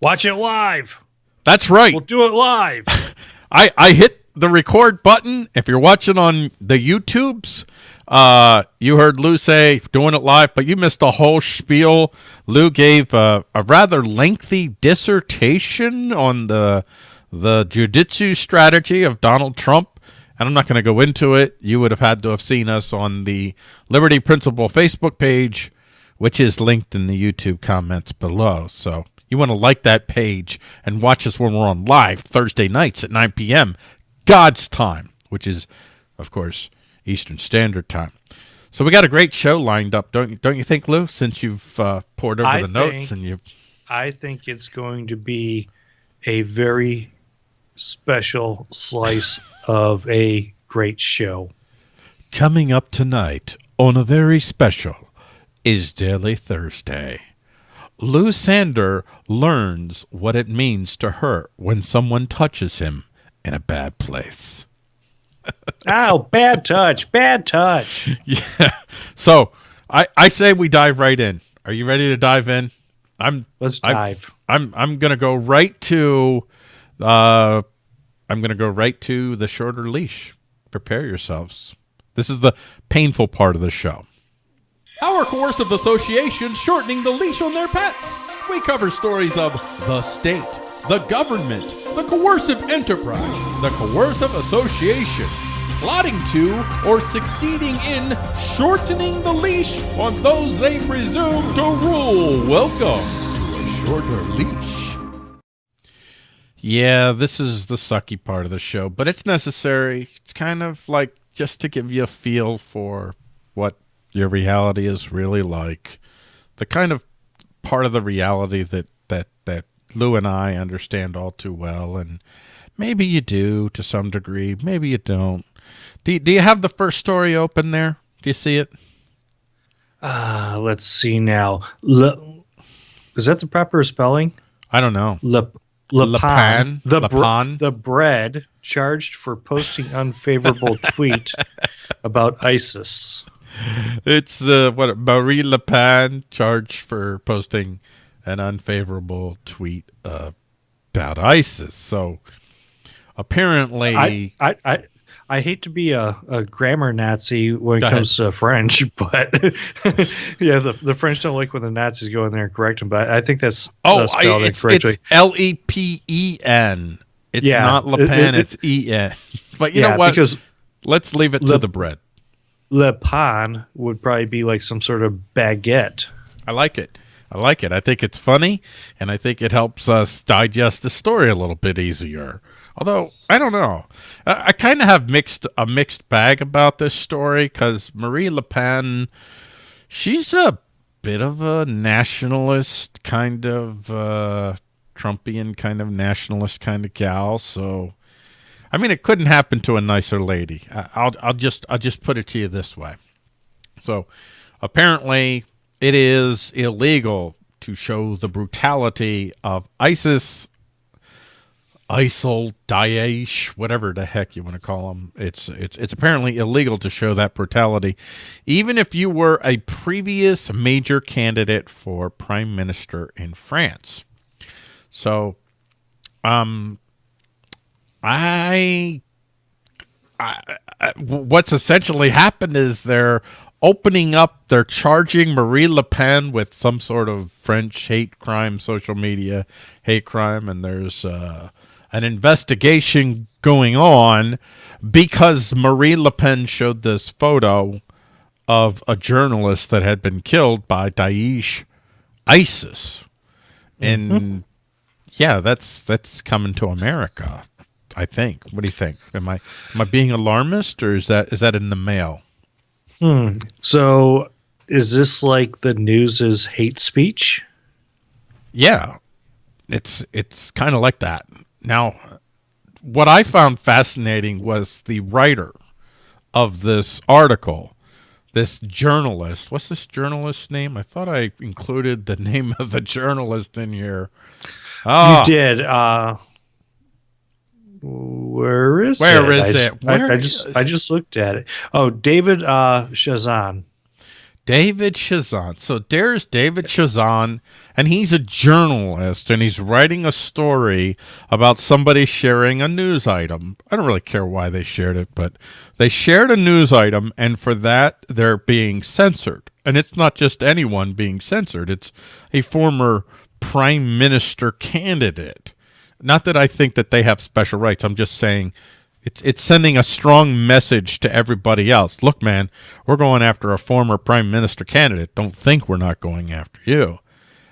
Watch it live. That's right. We'll do it live. I, I hit the record button. If you're watching on the YouTubes, uh, you heard Lou say doing it live, but you missed the whole spiel. Lou gave a, a rather lengthy dissertation on the the jiu-jitsu strategy of Donald Trump, and I'm not going to go into it. You would have had to have seen us on the Liberty Principle Facebook page, which is linked in the YouTube comments below. So you want to like that page and watch us when we're on live Thursday nights at 9 p.m. God's time, which is, of course, Eastern Standard Time. So we got a great show lined up, don't you? Don't you think, Lou? Since you've uh, poured over I the notes and you, I think it's going to be a very special slice of a great show. coming up tonight on a very special is Daily Thursday. Lou Sander learns what it means to hurt when someone touches him in a bad place. Oh, bad touch, bad touch. Yeah. So I, I say we dive right in. Are you ready to dive in? I'm Let's I've- dive. I'm I'm gonna go right to uh I'm gonna go right to the shorter leash. Prepare yourselves. This is the painful part of the show. Our coercive association shortening the leash on their pets. We cover stories of the state, the government, the coercive enterprise, the coercive association, plotting to or succeeding in shortening the leash on those they presume to rule. Welcome to a shorter leash. Yeah, this is the sucky part of the show, but it's necessary. It's kind of like just to give you a feel for what your reality is really like. The kind of part of the reality that that that Lou and I understand all too well and maybe you do to some degree, maybe you don't. Do you, do you have the first story open there? Do you see it? Uh, let's see now. Le, is that the proper spelling? I don't know. Le, Le Lepan, Pan? the Le br- Pan? the bread charged for posting unfavorable tweet about ISIS. It's the what Marine Le Pen charged for posting an unfavorable tweet uh, about ISIS. So apparently, I, I, I, I hate to be a, a grammar Nazi when it comes to French, but yeah, the, the French don't like when the Nazis go in there and correct them. But I think that's oh, uh, I, it's, it's L E P E N. It's Yeah, not Le Pen. it- it's E N. But you yeah, know what? because Let's leave it to the bread. Le Pan would probably be like some sort of baguette. I like it. I like it. I think it's funny, and I think it helps us digest the story a little bit easier. Although I don't know, I, I kind of have mixed a mixed bag about this story because Marine Le Pen, she's a bit of a nationalist kind of uh, Trumpian kind of nationalist kind of gal. So, I mean, it couldn't happen to a nicer lady. I'll I'll just I'll just put it to you this way. So, apparently, it is illegal to show the brutality of ISIS, ISIL, Daesh, whatever the heck you want to call them. It's it's it's apparently illegal to show that brutality, even if you were a previous major candidate for prime minister in France. So, um, I I, I- what's essentially happened is they're opening up, they're charging Marine Le Pen with some sort of French hate crime, social media hate crime, and there's uh, an investigation going on because Marine Le Pen showed this photo of a journalist that had been killed by Daesh ISIS. And yeah, that's that's coming to America. I think. What do you think? Am I am I being alarmist, or is that is that in the mail? Hmm. So is this like the news is hate speech? Yeah, it's it's kind of like that. Now, what I found fascinating was the writer of this article, this journalist. What's this journalist's name? I thought I included the name of the journalist in here. Ah, You did. Uh, where is Where it? is I, it? I- Where I, just is- I just looked at it. Oh, David uh, Shazan. David Chazan. So there's David Chazan, and he's a journalist, and he's writing a story about somebody sharing a news item. I don't really care why they shared it, but they shared a news item, and for that, they're being censored. And it's not just anyone being censored, it's a former prime minister candidate. Not that I think that they have special rights. I'm just saying it's it's sending a strong message to everybody else. Look, man, we're going after a former prime minister candidate. Don't think we're not going after you.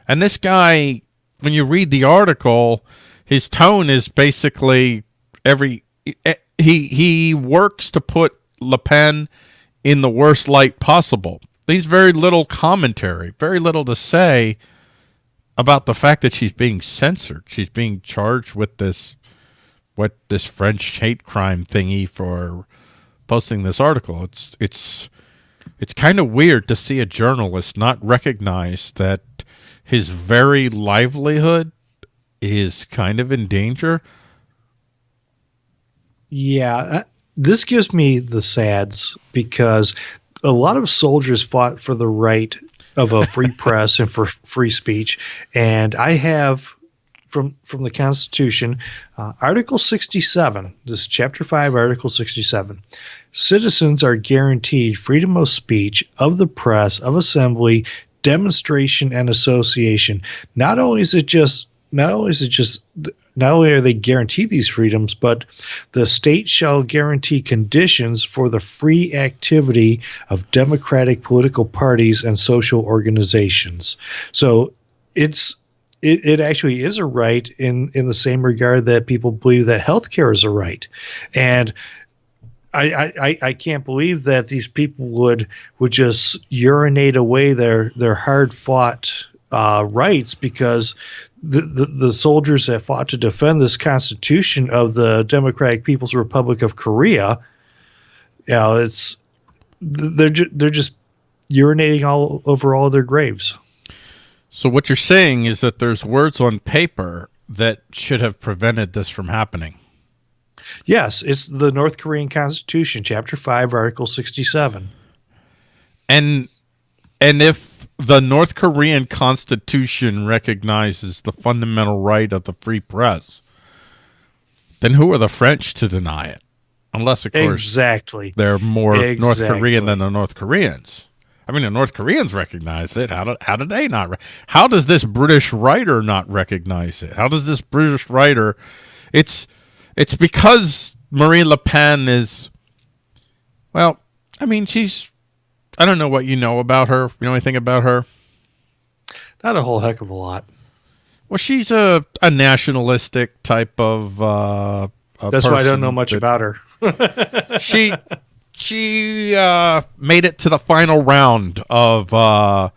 And this guy, when you read the article, his tone is basically every he he works to put Le Pen in the worst light possible. There's very little commentary, very little to say about the fact that she's being censored. She's being charged with this what this French hate crime thingy for posting this article. It's it's it's kind of weird to see a journalist not recognize that his very livelihood is kind of in danger. Yeah, uh, this gives me the sads because a lot of soldiers fought for the right of a free press and for free speech, and I have from from the Constitution, uh, Article 67. This is Chapter 5, Article 67. Citizens are guaranteed freedom of speech, of the press, of assembly, demonstration, and association. Not only is it just not only is it just not only are they guaranteed these freedoms, but the state shall guarantee conditions for the free activity of democratic political parties and social organizations. So it's it, it actually is a right in in the same regard that people believe that healthcare is a right, and. I, I, I can't believe that these people would would just urinate away their their hard fought uh, rights because the, the, the soldiers that fought to defend this constitution of the Democratic People's Republic of Korea, you know, it's they're ju- they're just urinating all over all their graves. So what you're saying is that there's words on paper that should have prevented this from happening. Yes, it's the North Korean Constitution, Chapter 5, Article 67. And and if the North Korean Constitution recognizes the fundamental right of the free press, then who are the French to deny it? Unless, of course, exactly. they're more exactly. North Korean than the North Koreans. I mean, the North Koreans recognize it. How do, how do they not? how does this British writer not recognize it? How does this British writer? It's it's because Marine Le Pen is. Well, I mean, she's. I don't know what you know about her. You know anything about her? Not a whole heck of a lot. Well, she's a a nationalistic type of. Uh, That's why I don't know much about her. she she uh, made it to the final round of, uh,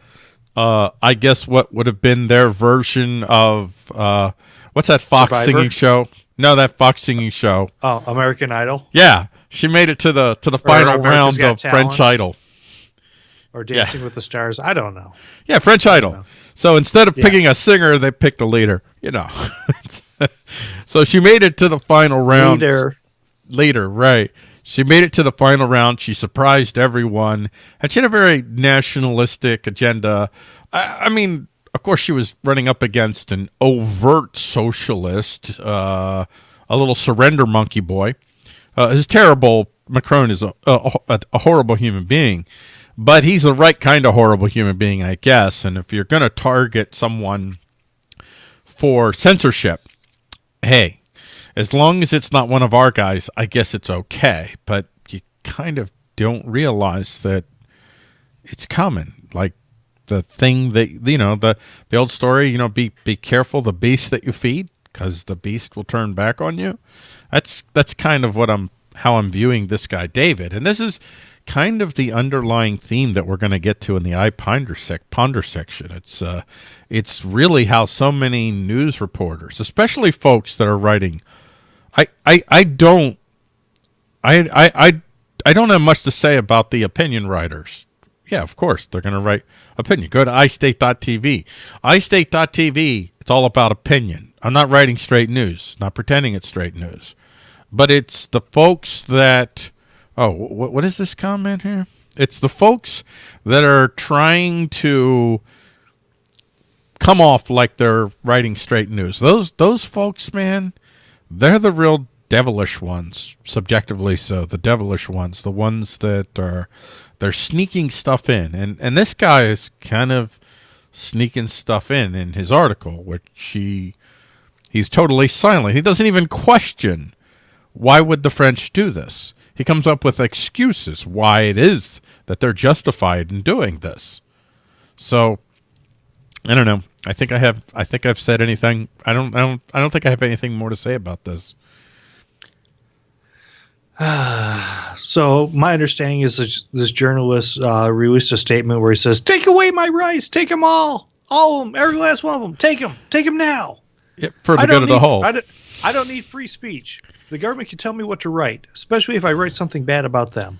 uh, I guess, what would have been their version of uh, what's that Fox Survivor? singing show? No, that Fox singing show. Oh, American Idol. Yeah, she made it to the to the final round of Talent. French Idol. Or Dancing yeah. with the Stars. I don't know. Yeah, French Idol. So instead of yeah. picking a singer, they picked a leader. You know. so she made it to the final round. Leader. Leader, right. She made it to the final round. She surprised everyone. And she had a very nationalistic agenda. I, I mean, of course, she was running up against an overt socialist, uh, a little surrender monkey boy. Uh, his terrible. Macron is a, a, a horrible human being, but he's the right kind of horrible human being, I guess. And if you're going to target someone for censorship, hey, as long as it's not one of our guys, I guess it's okay. But you kind of don't realize that it's coming. Like the thing that you know the the old story. You know, be be careful the beast that you feed because the beast will turn back on you. That's that's kind of what I'm how I'm viewing this guy David, and this is kind of the underlying theme that we're going to get to in the I ponder, sec- ponder section. It's uh, it's really how so many news reporters, especially folks that are writing I, I, I don't I, I, I, I don't have much to say about the opinion writers. Yeah, of course, they're going to write opinion. Go to iState.tv. iState.tv, it's all about opinion. I'm not writing straight news, not pretending it's straight news. But it's the folks that, oh, what, what is this comment here? It's the folks that are trying to come off like they're writing straight news. Those those folks, man, they're the real devilish ones, subjectively so. The devilish ones, the ones that are they're sneaking stuff in. And and this guy is kind of sneaking stuff in in his article, which he he's totally silent. He doesn't even question why would the French do this. He comes up with excuses why it is that they're justified in doing this. So I don't know. I think I have. I think I've said anything. I don't. I don't. I don't think I have anything more to say about this. so my understanding is that this journalist uh, released a statement where he says, "Take away my rights. Take them all. All of them. Every last one of them. Take them. Take them now." Yep, for the good of the whole. I don't, I don't need free speech. The government can tell me what to write, especially if I write something bad about them.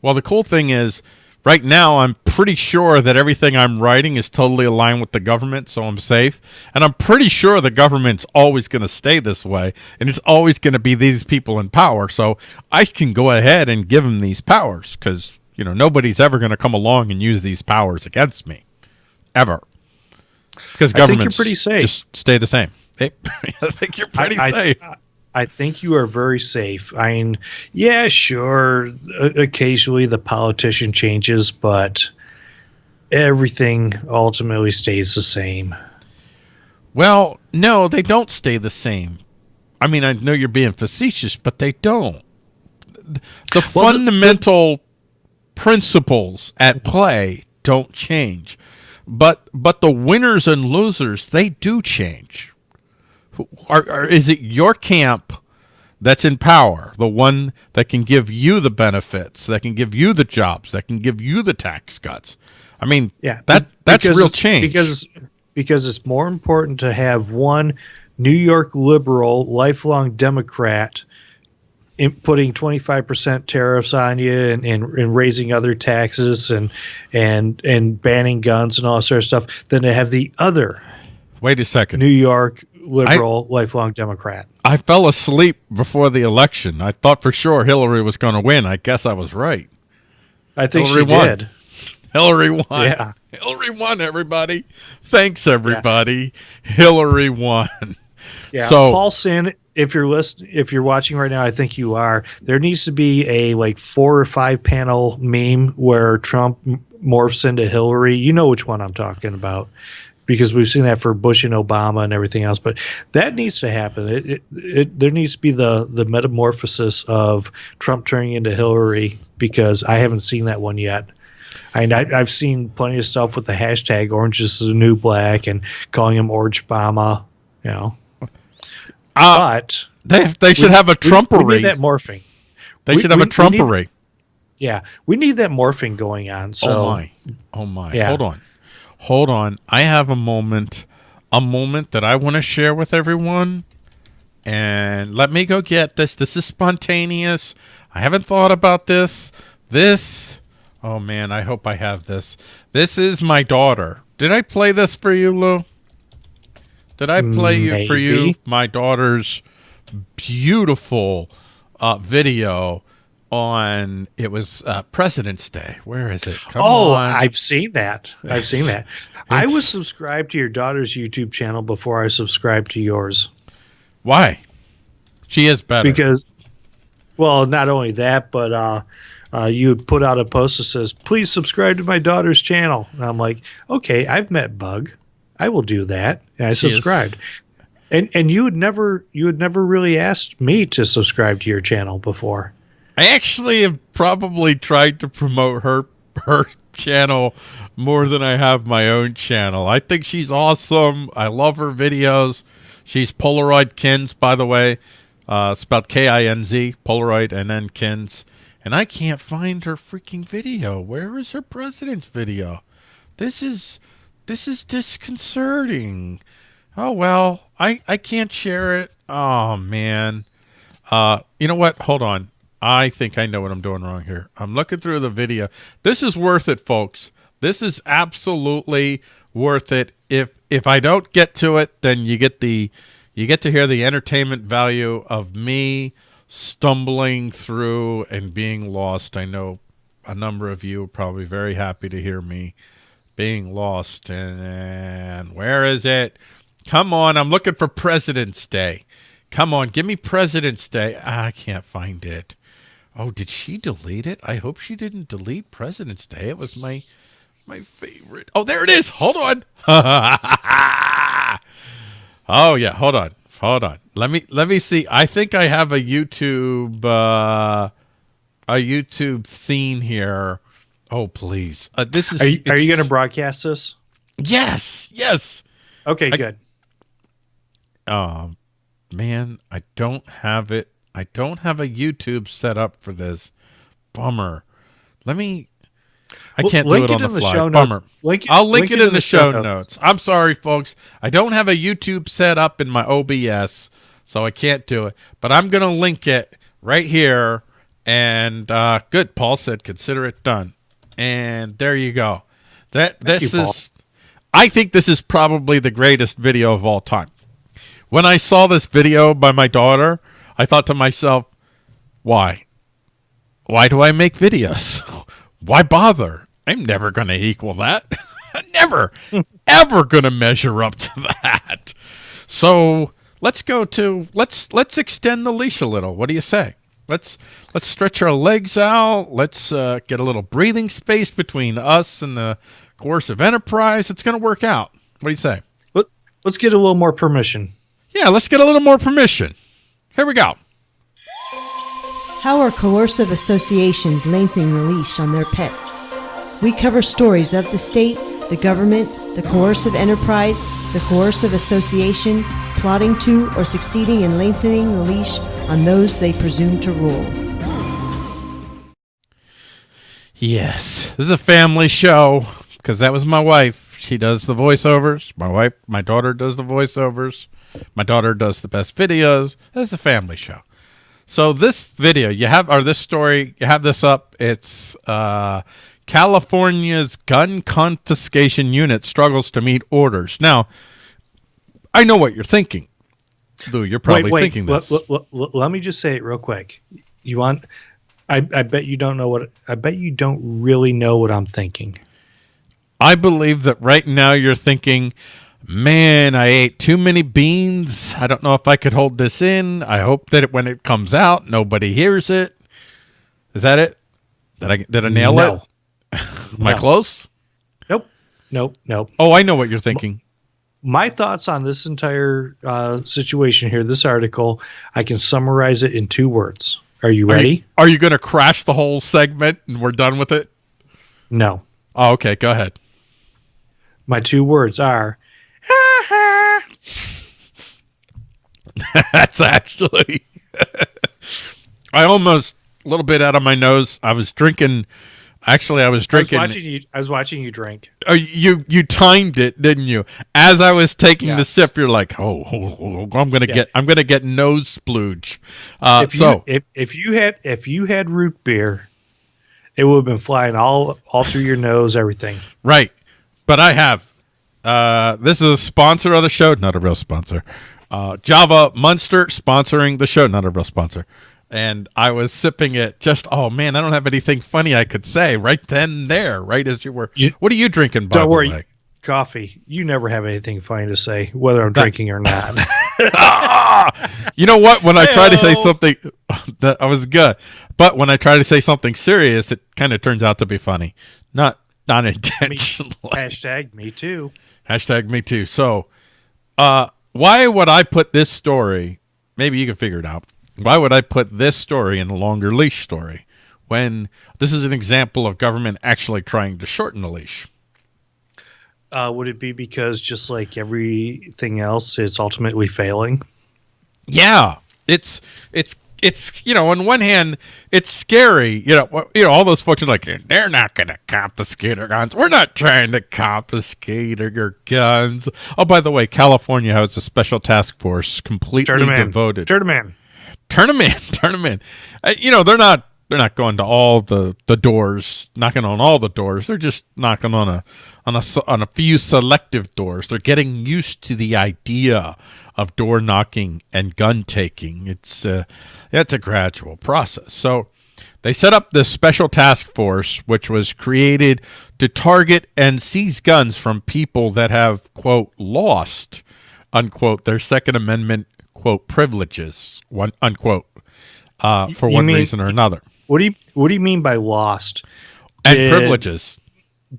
Well, the cool thing is Right now, I'm pretty sure that everything I'm writing is totally aligned with the government, so I'm safe. And I'm pretty sure the government's always going to stay this way, and it's always going to be these people in power. So I can go ahead and give them these powers because, you know, nobody's ever going to come along and use these powers against me. Ever. Because governments pretty safe. just stay the same. I think you're pretty I, safe. I, I think you are very safe. I mean, yeah, sure. Occasionally the politician changes, but everything ultimately stays the same. Well, no, they don't stay the same. I mean, I know you're being facetious, but they don't. The well, fundamental the, the, principles at play don't change. But but the winners and losers, they do change are, are, is it your camp that's in power, the one that can give you the benefits, that can give you the jobs, that can give you the tax cuts? I mean, yeah, that that's real change. because because it's more important to have one New York liberal, lifelong Democrat putting 25% tariffs on you and, and, and, raising other taxes and and and banning guns and all sort of stuff than to have the other wait a second. New york liberal, I, lifelong Democrat. I fell asleep before the election. I thought for sure Hillary was going to win. I guess I was right. I think Hillary she won. did. Hillary won. Yeah. Hillary won, everybody. Thanks, everybody. Yeah. Hillary won. Yeah. So, Paul Sin, if you're listening, if you're watching right now, I think you are. There needs to be a like four or five panel meme where Trump morphs into Hillary. You know which one I'm talking about because we've seen that for Bush and Obama and everything else. But that needs to happen. It, it, it, there needs to be the the metamorphosis of Trump turning into Hillary because I haven't seen that one yet. I mean, I, have seen plenty of stuff with the hashtag "Orange is the New Black" and calling him Orange Obama. You know, uh, but they they should we, have a Trumpery. We, we need that morphing. They we, should have a Trumpery. Need, yeah, we need that morphing going on. So, oh my, oh my, yeah. hold on hold on. I have a moment, a moment that I want to share with everyone. And let me go get this. This is spontaneous. I haven't thought about this. This, oh man, I hope I have this. This is my daughter. Did I play this for you, Lou? Did I play Maybe. for you my daughter's beautiful uh, video on it was uh, President's Day. Where is it? Come oh, on. I've seen that. I've seen that. I was subscribed to your daughter's YouTube channel before I subscribed to yours. Why? She is better because, well, not only that, but uh, uh, you put out a post that says, "Please subscribe to my daughter's channel." And I'm like, "Okay, I've met Bug. I will do that." And I she subscribed. Is. And and you had never you had never really asked me to subscribe to your channel before. I actually have probably tried to promote her her channel more than I have my own channel. I think she's awesome. I love her videos. She's Polaroid Kinz, by the way. Uh, it's about K-I-N-Z, Polaroid, and then Kinz. And I can't find her freaking video. Where is her president's video? This is this is disconcerting. Oh well, I I can't share it. Oh man. Uh, you know what? Hold on. I think I know what I'm doing wrong here. I'm looking through the video. This is worth it, folks. This is absolutely worth it. If if I don't get to it, then you get the you get to hear the entertainment value of me stumbling through and being lost. I know a number of you are probably very happy to hear me being lost. And, and where is it? Come on, I'm looking for President's Day. Come on, give me President's Day. I can't find it. Oh, did she delete it? I hope she didn't delete President's Day. It was my my favorite. Oh, there it is. Hold on. oh yeah, hold on. Hold on. Let me let me see. I think I have a YouTube uh a YouTube scene here. Oh, please. Uh, this is Are you, you going to broadcast this? Yes. Yes. Okay, I- good. Oh, man, I don't have it. I don't have a YouTube set up for this. Bummer. Let me. I can't do link it on in the the fly. show notes. Bummer. Link, I'll link, it in the, show notes. I'm sorry, folks. I don't have a YouTube set up in my OBS, so I can't do it. But I'm going to link it right here. And uh, good. Paul said, consider it done. And there you go. That Thank this you, is. I think this is probably the greatest video of all time. When I saw this video by my daughter, I thought to myself, why? Why do I make videos? Why bother? I'm never going to equal that. never, ever going to measure up to that. So let's go to let's let's extend the leash a little. What do you say? Let's let's stretch our legs out. Let's uh, get a little breathing space between us and the coercive enterprise. It's going to work out. What do you say? Let, let's get a little more permission. Yeah, let's get a little more permission. Here we go. How are coercive associations lengthening the leash on their pets? We cover stories of the state, the government, the coercive enterprise, the coercive association, plotting to or succeeding in lengthening the leash on those they presume to rule. Yes, this is a family show because that was my wife. She does the voiceovers. My wife, my daughter does the voiceovers. My daughter does the best videos. It's a family show. So this video you have, or this story, you have this up. It's uh, California's gun confiscation unit struggles to meet orders. Now, I know what you're thinking. Lou, you're probably thinking let, this. let- let- let- let me just say it real quick. You want? I, I bet you don't know what. I bet you don't really know what I'm thinking. I believe that right now you're thinking, man, I ate too many beans. I don't know if I could hold this in. I hope that it, when it comes out, nobody hears it. Is that it? Did I did I nail no. it? Am I close? Nope. Nope. Nope. Oh, I know what you're thinking. My thoughts on this entire uh, situation here, this article, I can summarize it in two words. Are you Are ready? you, are you going to crash the whole segment and we're done with it? No. Oh, okay. Go ahead. My two words are That's actually. I almost a little bit out of my nose. I was drinking. Actually, I was drinking. I was watching you. I was watching you drink. Oh, you you timed it, didn't you? As I was taking the sip, you're like, "Oh, oh, oh, I'm gonna Yeah. get, I'm gonna get nose splooge." Uh, if you so if, if you had if you had root beer, it would have been flying all all through your nose, everything. right, but I have. Uh, this is a sponsor of the show, not a real sponsor. Uh, Java Monster sponsoring the show, not a real sponsor. And I was sipping it. Just oh man, I don't have anything funny I could say right then and there, right as you were. You- what are you drinking? By Don't worry. way? Coffee. You never have anything funny to say, whether I'm drinking or not. You know what? When I try to say something, that I was good, but when I try to say something serious, it kind of turns out to be funny, not not intentionally. Hashtag me too. Hashtag me too. So, uh, why would I put this story? Maybe you can figure it out. Why would I put this story in a longer leash story when this is an example of government actually trying to shorten the leash? Uh, would it be because just like everything else, it's ultimately failing? Yeah, it's it's it's you know on one hand it's scary you know you know all those folks are like they're not going to confiscate our guns. We're not trying to confiscate your guns. Oh by the way california has a special task force completely Turn devoted. Turn 'em in. turn them in turn them in uh, you know they're not they're not going to all the the doors knocking on all the doors. They're just knocking on a on a on a few selective doors. They're getting used to the idea of door knocking and gun taking it's uh it's a gradual process so They set up this special task force, which was created to target and seize guns from people that have, quote, lost, unquote, their Second Amendment, quote, privileges, one, unquote, uh, for You one mean- reason or another. What do you What do you mean by lost? And Did- privileges.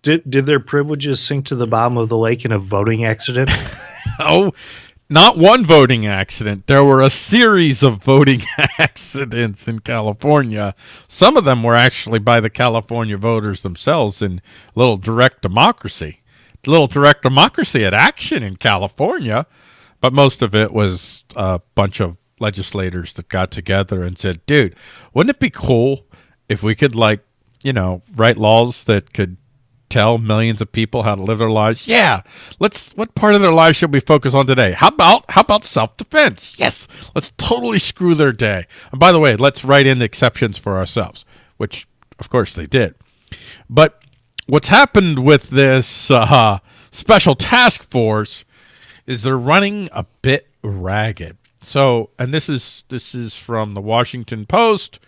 Did Did their privileges sink to the bottom of the lake in a voting accident? Oh, not one voting accident. There were a series of voting accidents in California. Some of them were actually by the California voters themselves in little direct democracy. Little direct democracy at action in California, but most of it was a bunch of legislators that got together and said, dude, wouldn't it be cool if we could, like, you know, write laws that could tell millions of people how to live their lives? Yeah. Let's what part of their lives should we focus on today? How about how about self-defense? Yes. Let's totally screw their day. And by the way, let's write in the exceptions for ourselves, which of course they did. But what's happened with this uh, special task force is they're running a bit ragged. So, and this is this is from the Washington Post.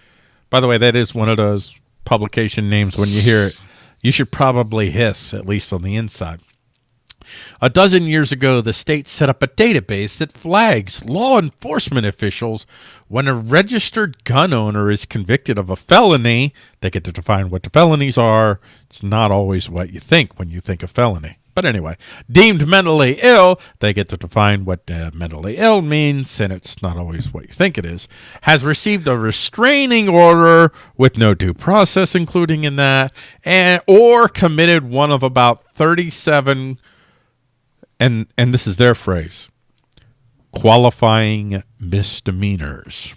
By the way, that is one of those publication names. When you hear it, you should probably hiss at least on the inside. A dozen years ago, the state set up a database that flags law enforcement officials when a registered gun owner is convicted of a felony. They get to define what the felonies are. It's not always what you think when you think of felony. But anyway, deemed mentally ill, they get to define what uh, mentally ill means, and it's not always what you think it is. Has received a restraining order with no due process, including in that, and or committed one of about 37 and and this is their phrase qualifying misdemeanors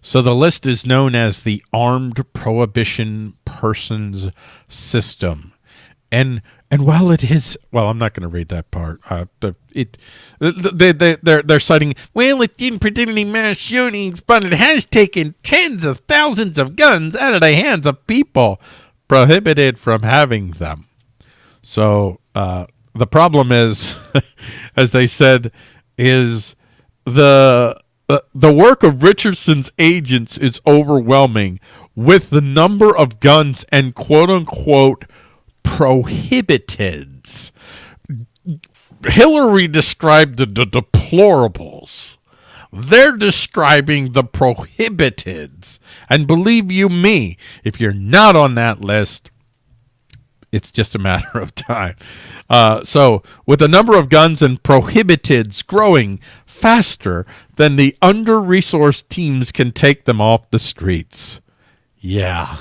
so the list is known as the armed prohibited persons system and and while it is well i'm not going to read that part. Uh, it they, they, they're, they're citing well it didn't predict any mass shootings but it has taken tens of thousands of guns out of the hands of people prohibited from having them. So uh, the problem is, as they said, is the uh, the work of Richardson's agents is overwhelming with the number of guns and quote unquote prohibiteds. Hillary described the, the deplorables. They're describing the prohibiteds. And believe you me, if you're not on that list, it's just a matter of time. Uh, so, with the number of guns and prohibiteds growing faster than the under resourced teams can take them off the streets. Yeah.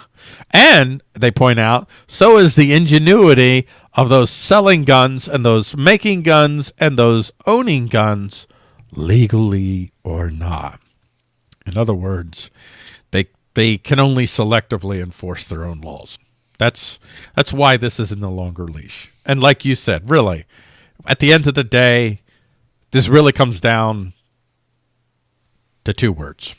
And they point out, so is the ingenuity of those selling guns and those making guns and those owning guns, legally or not. In other words, they they can only selectively enforce their own laws. That's that's why this is in the longer leash. And like you said, really, at the end of the day, this really comes down to two words.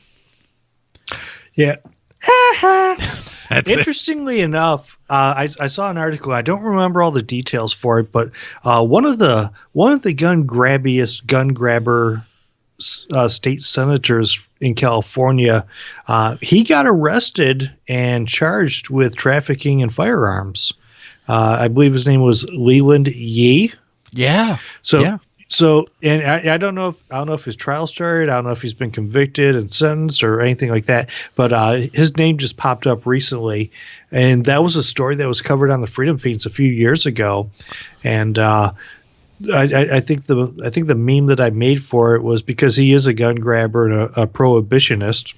yeah. That's it. Interestingly enough, uh, I, I saw an article. I don't remember all the details for it, but uh, one of the one of the gun grabbiest gun grabber uh, state senators in California, uh, he got arrested and charged with trafficking in firearms. Uh, I believe his name was Leland Yee. Yeah. So Yeah. So and I, I don't know if I don't know if his trial started. I don't know if he's been convicted and sentenced or anything like that. But uh, his name just popped up recently, and that was a story that was covered on the Freedom Feens a few years ago, and. Uh, I, I- I think the I think the meme that I made for it was because he is a gun grabber and a, a prohibitionist.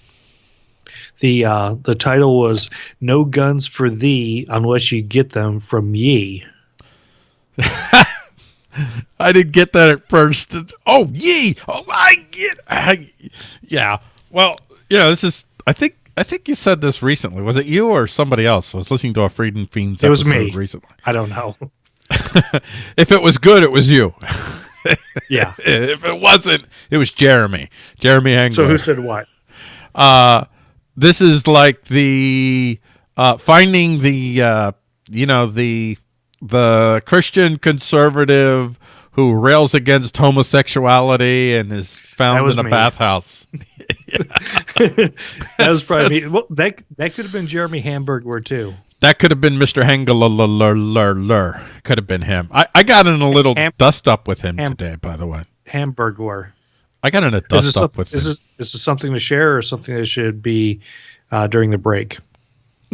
The uh, the title was "No Guns for Thee Unless You Get Them from Ye." I didn't get that at first. Oh, yee! Oh, I get. I, yeah. Well, you know, this is. I think. I think you said this recently. Was it you or somebody else? I was listening to a Freedom Feens It was me. recently. I don't know. If it was good, it was you. Yeah. if it wasn't, it was Jeremy. Jeremy Angler. So who said what? uh, this is like the uh, finding the uh, you know the the Christian conservative who rails against homosexuality and is found in a me. bathhouse. that was probably me. Well, that that could have been Jeremy Hamburglar too. That could have been Mr. Hengler. Could have been him. I, I got in a little Ham- dust up with him Ham- today, by the way. Hamburglar. I got in a dust up with is him. this is this something to share or something that should be uh, during the break?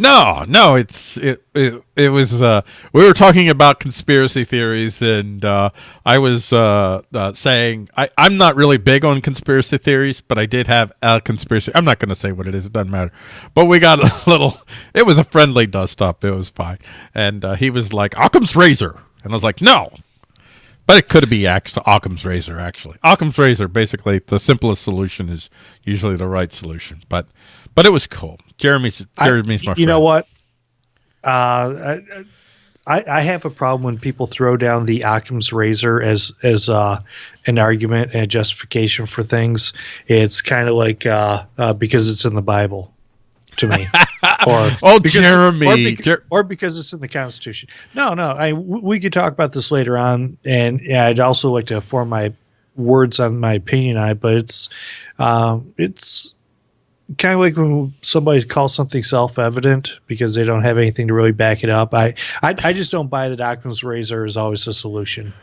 No, no, it's it it, it was uh we were talking about conspiracy theories and uh I was uh, uh saying I I'm not really big on conspiracy theories, but I did have a conspiracy. I'm not going to say what it is, it doesn't matter. But we got a little it was a friendly dust up. It was fine. And uh, he was like Occam's razor. And I was like, "No." But it could be Occam's razor actually. Occam's razor basically the simplest solution is usually the right solution. But but it was cool. Jeremy's I- Jeremy's my you know what? Uh, I, I have a problem when people throw down the Occam's razor as as uh, an argument and justification for things. It's kind of like uh, uh, because it's in the Bible to me, or Oh, because, Jeremy. or, bec- Jer- or because it's in the Constitution. No, no. I we could talk about this later on, and yeah, I'd also like to form my words on my opinion on it. But it's um, it's kind of like when somebody calls something self-evident because they don't have anything to really back it up. I I, I just don't buy that Occam's razor is always the solution,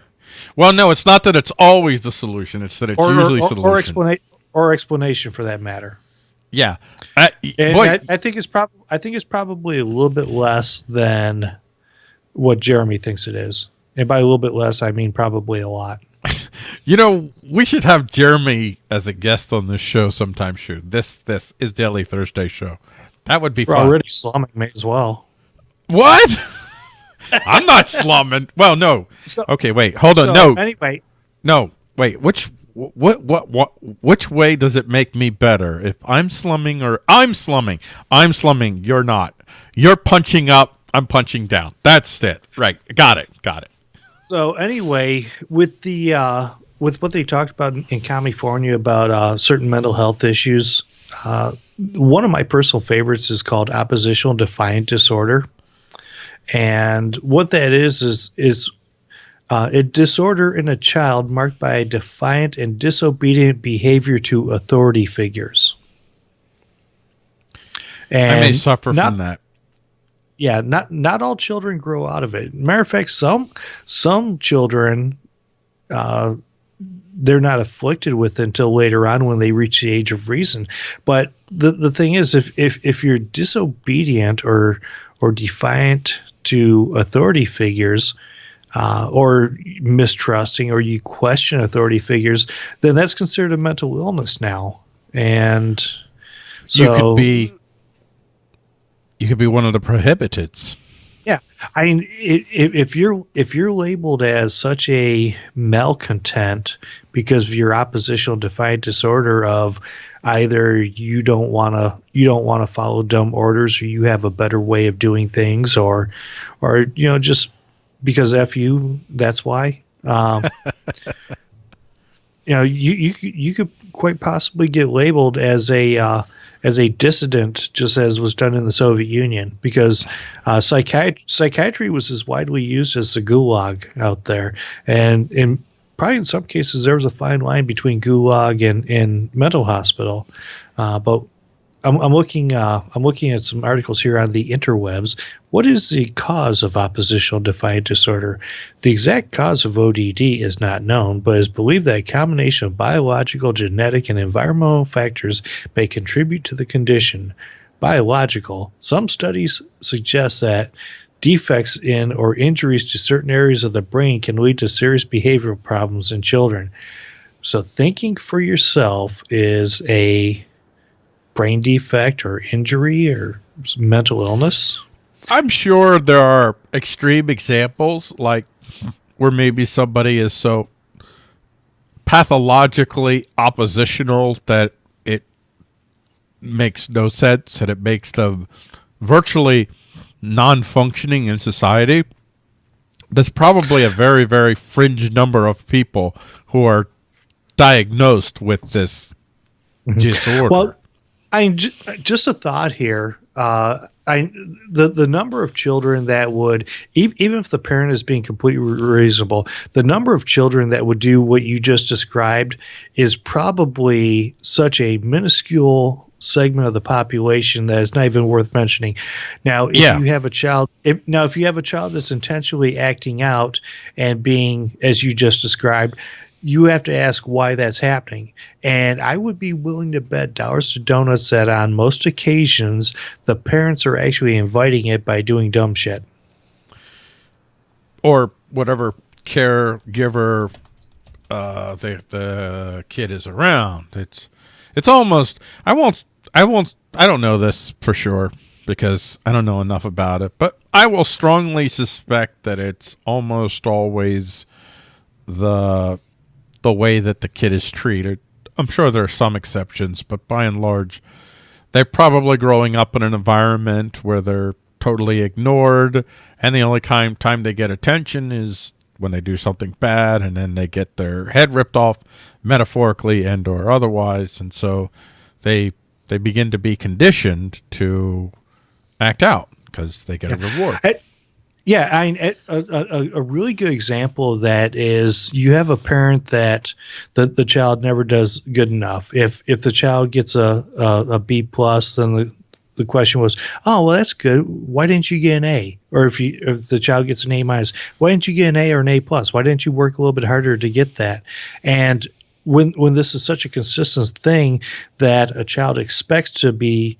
well, no, it's not that it's always the solution. It's that it's or usually or, solution. or, explana- or explanation for that matter. yeah. And boy, I, I think it's prob- I think it's probably a little bit less than what Jeremy thinks it is. And by a little bit less, I mean probably a lot. You know, we should have Jeremy as a guest on this show sometime. Shoot, this this is Daily Thursday show. That would be We're fun. already slumming me as well. What? I'm not slumming. Well, no. So- okay, wait. Hold on. No, Anyway, no. Wait. Which what what what which way does it make me better if I'm slumming or I'm slumming? I'm slumming. You're not. You're punching up. I'm punching down. That's it. Right. Got it. Got it. So anyway, with the uh, with what they talked about in, California about uh, certain mental health issues, uh, one of my personal favorites is called oppositional defiant disorder, and what that is is is uh, a disorder in a child marked by defiant and disobedient behavior to authority figures. And I may suffer not- from that. Yeah, not not all children grow out of it. Matter of fact, some some children uh, they're not afflicted with until later on when they reach the age of reason. But the the thing is, if if if you're disobedient or or defiant to authority figures. Uh, or mistrusting, or you question authority figures, then that's considered a mental illness now. And so, you could be you could be one of the prohibiteds. Yeah, I mean, i- i- if you're if you're labeled as such a malcontent because of your oppositional defiant disorder of either you don't want to you don't want to follow dumb orders or you have a better way of doing things or or you know just because f you that's why um, you know you you could- you could quite possibly get labeled as a uh, as a dissident just as was done in the Soviet Union because uh, psychiatry psychiatry was as widely used as the gulag out there. And in probably in some cases there was a fine line between gulag and, and mental hospital. Uh, but I'm, I'm looking uh, I'm looking at some articles here on the interwebs. What is the cause of oppositional defiant disorder? The exact cause of ODD is not known, but is believed that a combination of biological, genetic, and environmental factors may contribute to the condition. Biological. Some studies suggest that defects in or injuries to certain areas of the brain can lead to serious behavioral problems in children. So thinking for yourself is a brain defect or injury or mental illness. I'm sure there are extreme examples, like where maybe somebody is so pathologically oppositional that it makes no sense and it makes them virtually non-functioning in society. There's probably a very, very fringe number of people who are diagnosed with this mm-hmm. disorder. Well, I just a thought here. uh, I the the number of children that would even if the parent is being completely reasonable, the number of children that would do what you just described is probably such a minuscule segment of the population that is not even worth mentioning. Now, if yeah. you have a child, if, now if you have a child that's intentionally acting out and being, as you just described, you have to ask why that's happening. And I would be willing to bet dollars to donuts that on most occasions the parents are actually inviting it by doing dumb shit. Or whatever caregiver uh, the the kid is around. It's it's almost I won't I won't I don't know this for sure because I don't know enough about it, but I will strongly suspect that it's almost always the the way that the kid is treated. I'm sure there are some exceptions, but by and large, they're probably growing up in an environment where they're totally ignored, and the only time time they get attention is when they do something bad, and then they get their head ripped off, metaphorically and or otherwise, and so they they begin to be conditioned to act out because they get a reward. I, yeah, I mean, a, a, a, really good example of that is you have a parent that the, the child never does good enough. If if the child gets a, a, a B plus, then the, the question was, oh well, that's good. Why didn't you get an A? Or if you if the child gets an A minus, why didn't you get an A or an A plus? Why didn't you work a little bit harder to get that? And when when this is such a consistent thing that a child expects to be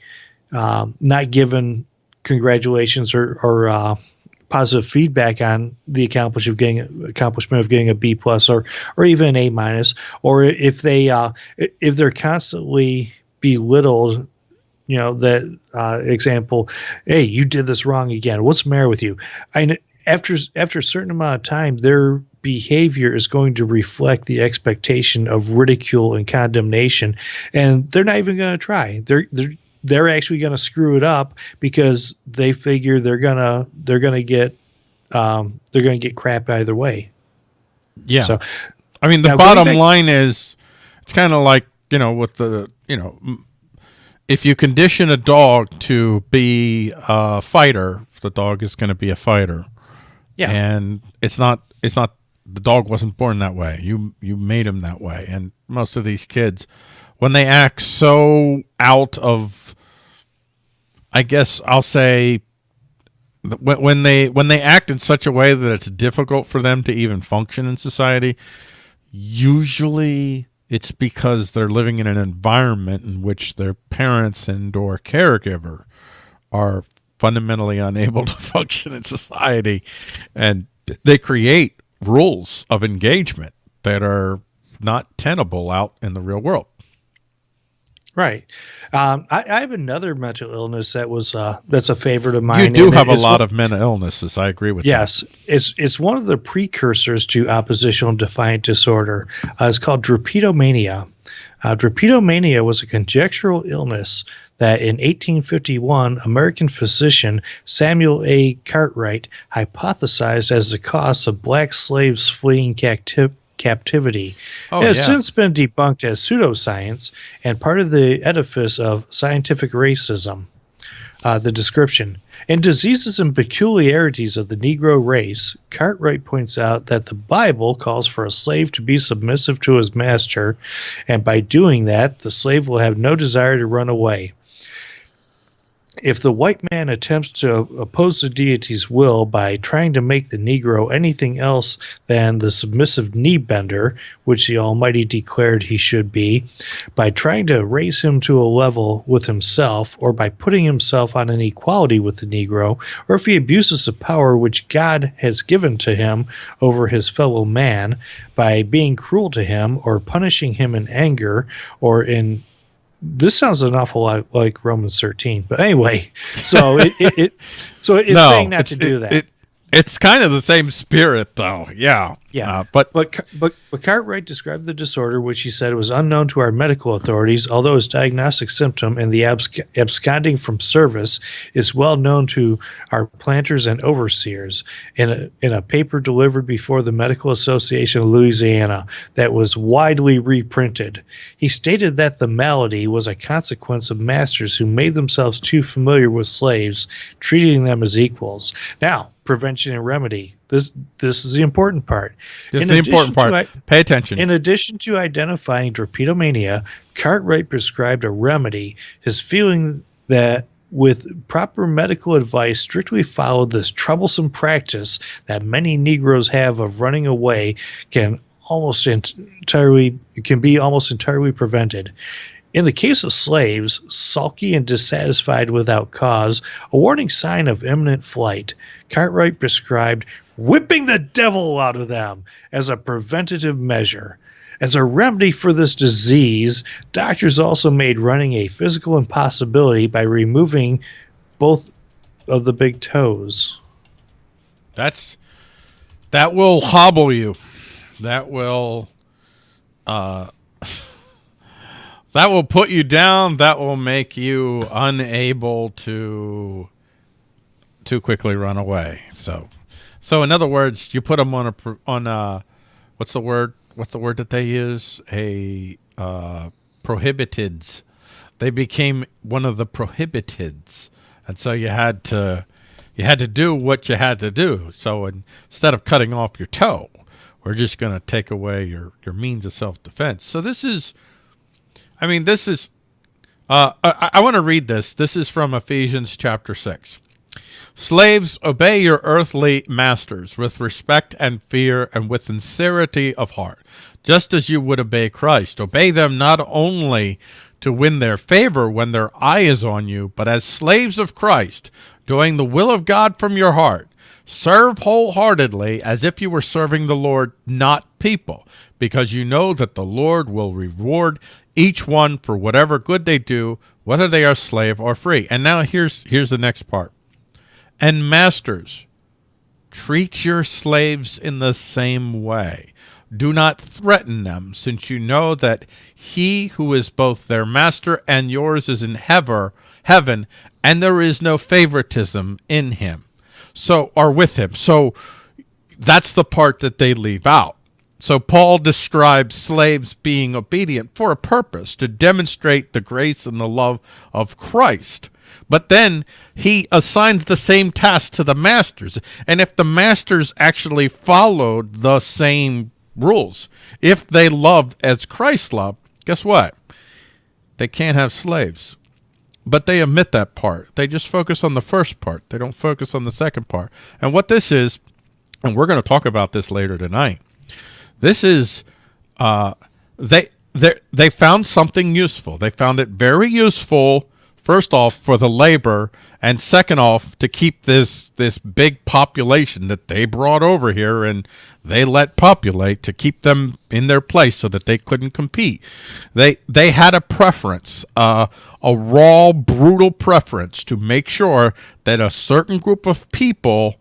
um, not given congratulations or or uh, positive feedback on the accomplishment of getting accomplishment of getting a B plus or or even an A minus, or if they uh, if they're constantly belittled you know that uh, example hey you did this wrong again. What's the matter with you? And after after a certain amount of time their behavior is going to reflect the expectation of ridicule and condemnation and they're not even going to try. They're they're they're actually going to screw it up because they figure they're gonna they're gonna get um, they're gonna get crap either way. Yeah. So, I mean, the bottom back- line is it's kind of like you know with the you know if you condition a dog to be a fighter, the dog is going to be a fighter. Yeah. And it's not it's not the dog wasn't born that way. You you made him that way. And most of these kids when they act so out of I guess I'll say when, they when they act in such a way that it's difficult for them to even function in society, usually it's because they're living in an environment in which their parents and or caregiver are fundamentally unable to function in society and they create rules of engagement that are not tenable out in the real world. Right. Um, I, I, have another mental illness that was uh, that's a favorite of mine. You do have a lot one, of mental illnesses. I agree with yes, that. Yes, it's it's one of the precursors to oppositional defiant disorder. Uh, it's called drapetomania. Uh, drapetomania was a conjectural illness that in 1851, American physician Samuel A. Cartwright hypothesized as the cause of black slaves fleeing captivity captivity. Oh, it has yeah. since been debunked as pseudoscience and part of the edifice of scientific racism. Uh, the description. In Diseases and Peculiarities of the Negro Race, Cartwright points out that the Bible calls for a slave to be submissive to his master, and by doing that, the slave will have no desire to run away if the white man attempts to oppose the deity's will by trying to make the Negro anything else than the submissive knee bender, which the Almighty declared he should be, by trying to raise him to a level with himself, or by putting himself on an equality with the Negro, or if he abuses the power which God has given to him over his fellow man, by being cruel to him, or punishing him in anger, or in this sounds an awful lot like Romans 13. But anyway, so it, it, it so it's no, saying not it's, to do it, that. it's kind of the same spirit, though. Yeah. Yeah, Uh, but But, but, but Cartwright described the disorder, which he said was unknown to our medical authorities, although his diagnostic symptom and the absc- absconding from service is well known to our planters and overseers. In a, in a paper delivered before the Medical Association of Louisiana that was widely reprinted, he stated that the malady was a consequence of masters who made themselves too familiar with slaves, treating them as equals. Now, prevention and remedy. This this is the important part. this is In the important part. Pay attention. In addition to identifying drapetomania, Cartwright prescribed a remedy. His feeling that with proper medical advice, strictly followed this troublesome practice that many Negroes have of running away can almost entirely can be almost entirely prevented. In the case of slaves, sulky and dissatisfied without cause, a warning sign of imminent flight, Cartwright prescribed whipping the devil out of them as a preventative measure. As a remedy for this disease, doctors also made running a physical impossibility by removing both of the big toes. That's that will hobble you. That will uh that will put you down. That will make you unable to too quickly run away. So so in other words, you put them on a on a what's the word? What's the word that they use? A uh prohibiteds. They became one of the prohibiteds. And so you had to you had to do what you had to do. So instead of cutting off your toe, we're just going to take away your, your means of self-defense. So this is, I mean, this is, uh, I, I want to read this. This is from Ephesians chapter 6. Slaves, obey your earthly masters with respect and fear and with sincerity of heart, just as you would obey Christ. Obey them not only to win their favor when their eye is on you, but as slaves of Christ, doing the will of God from your heart. Serve wholeheartedly as if you were serving the Lord, not people, because you know that the Lord will reward each one for whatever good they do, whether they are slave or free. And now here's here's the next part. And masters, treat your slaves in the same way. Do not threaten them, since you know that he who is both their master and yours is in heaven, heaven, and there is no favoritism in him. So, or with him. So that's the part that they leave out. So Paul describes slaves being obedient for a purpose to demonstrate the grace and the love of Christ. But then he assigns the same task to the masters. And if the masters actually followed the same rules, if they loved as Christ loved, guess what? They can't have slaves. But they omit that part. They just focus on the first part. They don't focus on the second part. And what this is, and we're going to talk about this later tonight. This is uh, they they they found something useful. They found it very useful. First off, for the labor, and second off, to keep this this big population that they brought over here and they let populate to keep them in their place so that they couldn't compete. They they had a preference, uh, a raw, brutal preference to make sure that a certain group of people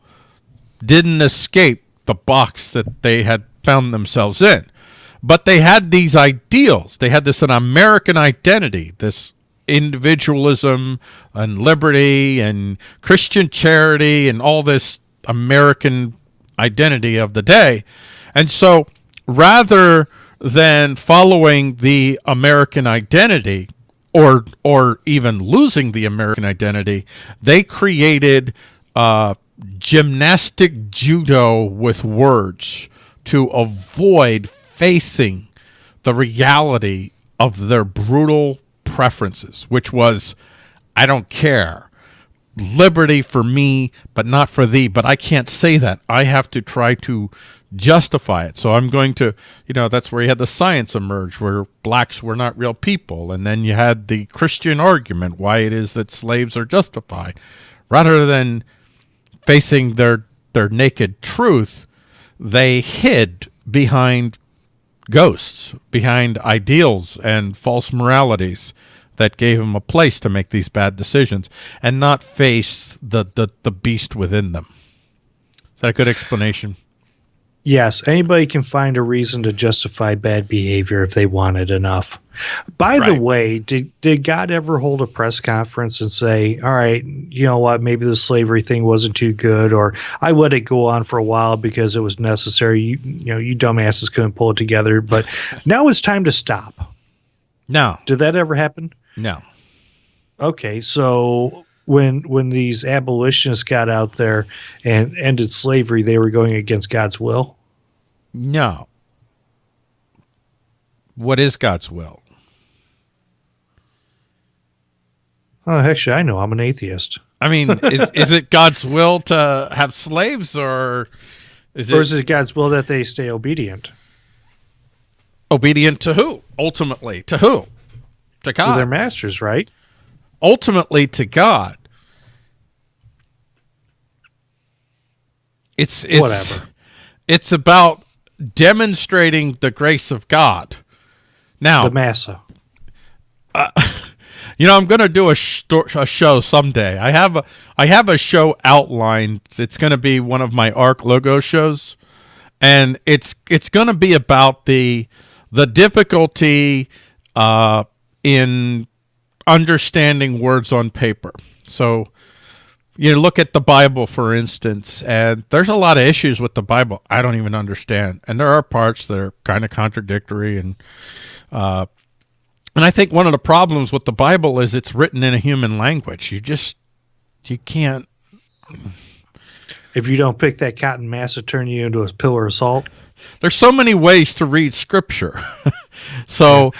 didn't escape the box that they had found themselves in. But they had these ideals. They had this an American identity, this individualism and liberty and Christian charity and all this American identity of the day. And so rather than following the American identity or or even losing the American identity, they created uh, gymnastic judo with words to avoid facing the reality of their brutal preferences, which was, I don't care. Liberty for me, but not for thee. But I can't say that. I have to try to justify it. So I'm going to, you know, that's where you had the science emerge, where blacks were not real people. And then you had the Christian argument, why it is that slaves are justified. Rather than facing their, their naked truth, they hid behind ghosts, behind ideals and false moralities that gave them a place to make these bad decisions and not face the, the, the beast within them. Is that a good explanation? Yes, anybody can find a reason to justify bad behavior if they want it enough. By the way, did did God ever hold a press conference and say, "All right, you know what? Maybe the slavery thing wasn't too good, or I let it go on for a while because it was necessary. You, you know, you dumbasses couldn't pull it together, but now it's time to stop." No, Did that ever happen? no. Okay, so when when these abolitionists got out there and ended slavery, they were going against God's will. No. What is God's will? Oh, actually, I know. I'm an atheist. I mean, is, is it God's will to have slaves or is Or it is it God's will that they stay obedient obedient to who? Ultimately, to who? To God. to their masters, right? Ultimately, to God. It's, it's Whatever. It's about demonstrating the grace of God. Now, The massa. You know, I'm going to do a, a show someday. I have a I have a show outlined. It's going to be one of my Arc logo shows, and it's it's going to be about the the difficulty uh, in understanding words on paper. So, you look at the Bible, for instance, and there's a lot of issues with the Bible I don't even understand, and there are parts that are kind of contradictory and uh, and I think one of the problems with the Bible is it's written in a human language. You just you can't. If you don't pick that cotton mass massa, turn you into a pillar of salt. There's so many ways to read Scripture. so,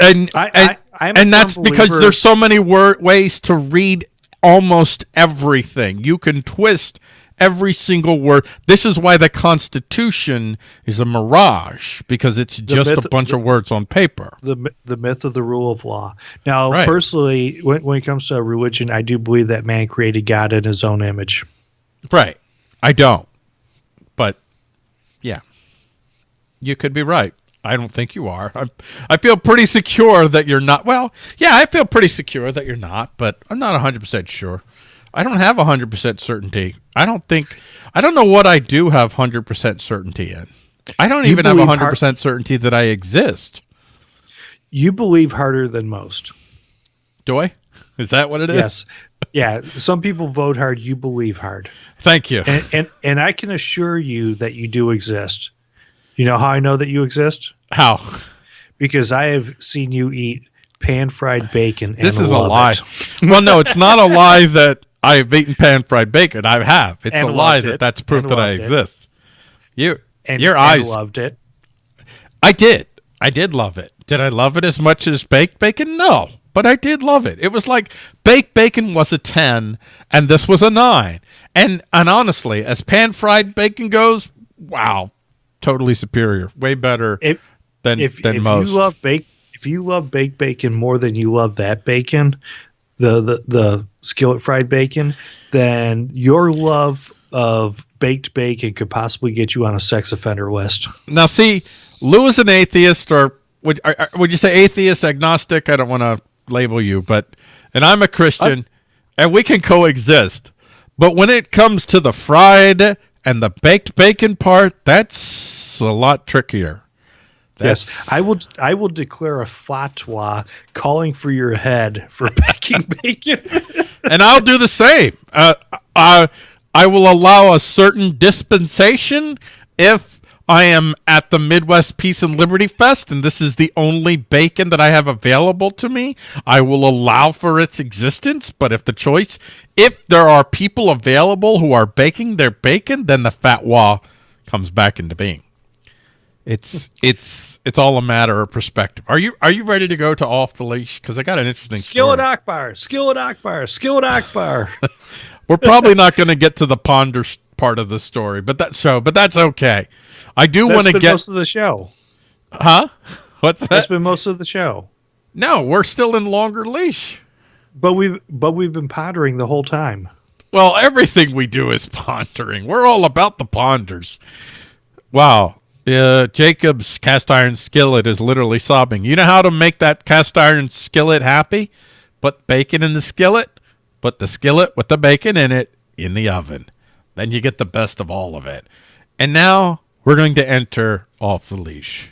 and I, and, I, and that's because there's so many wor- ways to read almost everything. You can twist every single word. This is why the Constitution is a mirage because it's just myth- a bunch of words on paper. the the myth of the rule of law. Now, Right. personally, when, when it comes to religion, I do believe that man created God in his own image. Right. I don't. But yeah. You could be right. I don't think you are. I, I feel pretty secure that you're not. Well, yeah, I feel pretty secure that you're not, but I'm not 100% sure. I don't have 100% certainty. I don't think I don't know what I do have 100% certainty in. I don't You even have believe 100% certainty that I exist. You believe harder than most. Do I? Is that what it is? Yes. Yeah. Some people vote hard. You believe hard. Thank you. And, and and I can assure you that you do exist. You know how I know that you exist? How? Because I have seen you eat pan fried bacon. This is a lie. well, no, it's not a lie that I've eaten pan fried bacon. I have. It's And a lie loved that that's proof And that I loved it. exist. You, And, your eyes. loved it. I did. I did love it. Did I love it as much as baked bacon? No, but I did love it. It was like baked bacon was a ten, and this was a nine. And and honestly, as pan fried bacon goes, wow, totally superior, way better If than if, than if most. you love baked if you love baked bacon more than you love that bacon, the the the skillet fried bacon, then your love of baked bacon could possibly get you on a sex offender list. Now, see, Lou is an atheist, or would are- would you say atheist, agnostic? I don't want to label you, but and I'm a Christian, and we can coexist. But when it comes to the fried and the baked bacon part, that's a lot trickier. Yes, I will. I will declare a fatwa calling for your head for baking bacon. and I'll do the same. Uh, I I will allow a certain dispensation if I am at the Midwest Peace and Liberty Fest, and this is the only bacon that I have available to me. I will allow for its existence, but if the choice, if there are people available who are baking their bacon, then the fatwa comes back into being. It's it's it's all a matter of perspective. Are you are you ready to go to off the leash? Because I got an interesting Skillet. Akbar, Skillet Akbar, Skillet Akbar. We're probably not going to get to the ponder part of the story, but that show, but that's okay. I do want to get, most of the show. huh? What's that? That's been most of the show. No, we're still in longer leash. But we've but we've been pondering the whole time. Well, everything we do is pondering. We're all about the ponders. Wow. Uh, Jacob's cast iron skillet is literally sobbing. You know how to make that cast iron skillet happy? Put bacon in the skillet, put the skillet with the bacon in it in the oven. Then you get the best of all of it. And now we're going to enter off the leash.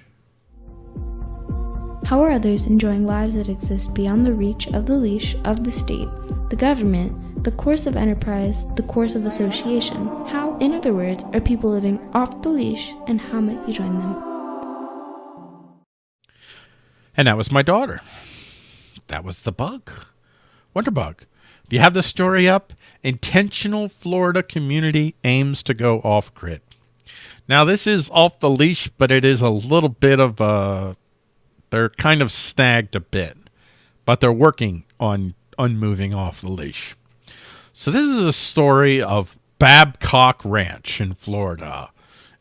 How are others enjoying lives that exist beyond the reach of the leash of the state, the government, the coercive enterprise, the course of association? How, in other words, are people living off the leash, and how might you join them? And that was my daughter. That was the bug. Wonder bug. Do you have the story up? Intentional Florida community aims to go off grid. Now, this is off the leash, but it is a little bit of a they're kind of snagged a bit, but they're working on unmoving off the leash. So this is a story of Babcock Ranch in Florida.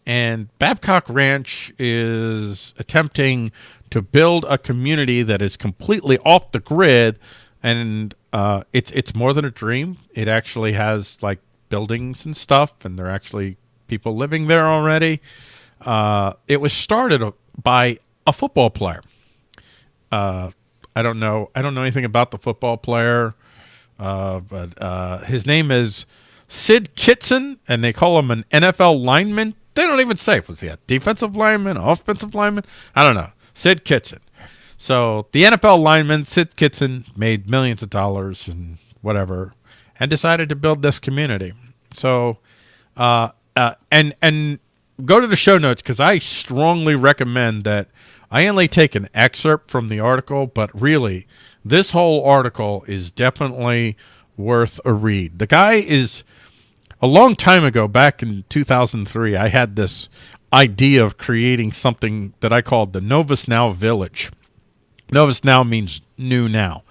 And Babcock Ranch is attempting to build a community that is completely off the grid and uh, it's it's more than a dream. It actually has like buildings and stuff, and they're actually people living there already. Uh, it was started by a football player uh, I don't know. I don't know anything about the football player, uh, but uh, his name is Syd Kitson, and they call him an NFL lineman. They don't even say was he a defensive lineman, offensive lineman? I don't know. Syd Kitson. So the NFL lineman Syd Kitson made millions of dollars and whatever, and decided to build this community. So, uh, uh, and and go to the show notes because I strongly recommend that I only take an excerpt from the article, but really, this whole article is definitely worth a read. The guy is a long time ago, back in 2003, I had this idea of creating something that I called the Novus Now Village. Novus Now means new now.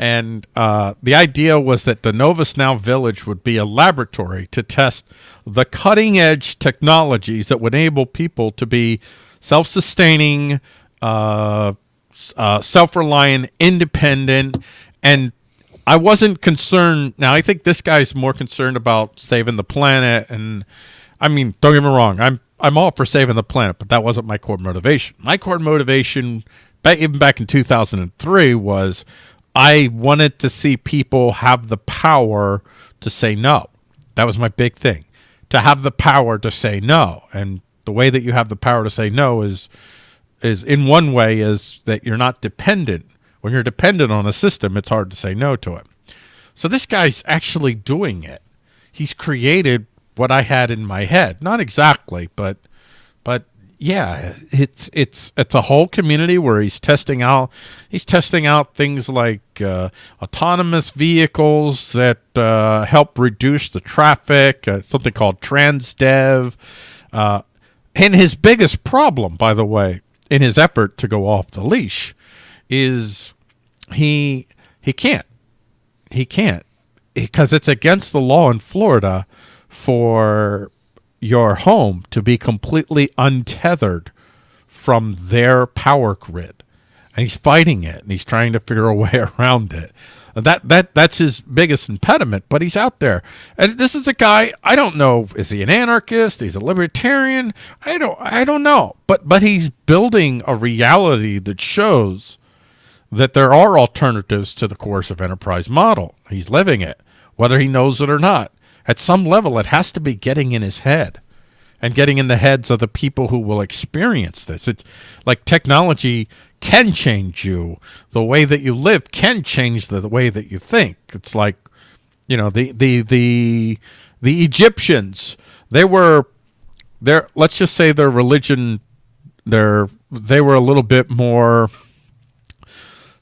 And uh, the idea was that the Novus Now Village would be a laboratory to test the cutting edge technologies that would enable people to be self-sustaining, uh, uh, self-reliant, independent, and I wasn't concerned. Now, I think this guy's more concerned about saving the planet, and I mean, don't get me wrong, I'm I'm all for saving the planet, but that wasn't my core motivation. My core motivation, even back in 2003, was I wanted to see people have the power to say no. That was my big thing, to have the power to say no, and the way that you have the power to say no is is in one way is that you're not dependent. When you're dependent on a system, it's hard to say no to it. So this guy's actually doing it. He's created what I had in my head. Not exactly, but yeah, it's it's it's a whole community where he's testing out he's testing out things like uh, autonomous vehicles that uh, help reduce the traffic, uh, something called TransDev, uh, and his biggest problem, by the way, in his effort to go off the leash, is he he can't. He can't because it's against the law in Florida for your home to be completely untethered from their power grid. And he's fighting it and he's trying to figure a way around it. That that that's his biggest impediment, but he's out there. And this is a guy I don't know is he an anarchist? He's a libertarian? I don't I don't know. But but he's building a reality that shows that there are alternatives to the coercive enterprise model. He's living it, whether he knows it or not. At some level it has to be getting in his head and getting in the heads of the people who will experience this. It's like technology can change you. The way that you live can change the, the way that you think. It's like, you know, the the the the Egyptians, they were their let's just say their religion their they were a little bit more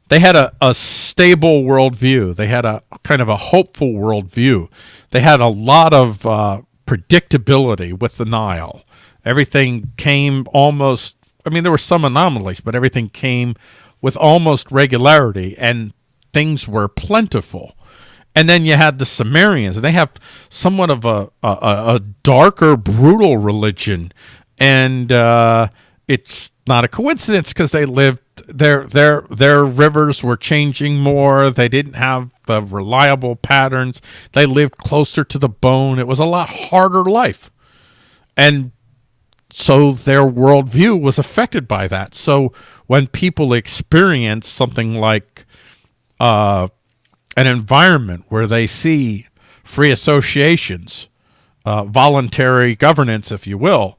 they had a, a stable worldview. They had a kind of a hopeful worldview. They had a lot of uh, predictability with the Nile. Everything came almost I mean, there were some anomalies, but everything came with almost regularity and things were plentiful. And then you had the Sumerians, and they have somewhat of a, a, a darker, brutal religion. And uh, it's not a coincidence because they lived their their their rivers were changing more. They didn't have the reliable patterns. They lived closer to the bone. It was a lot harder life. And so their worldview was affected by that. So when people experience something like uh, an environment where they see free associations, uh, voluntary governance, if you will,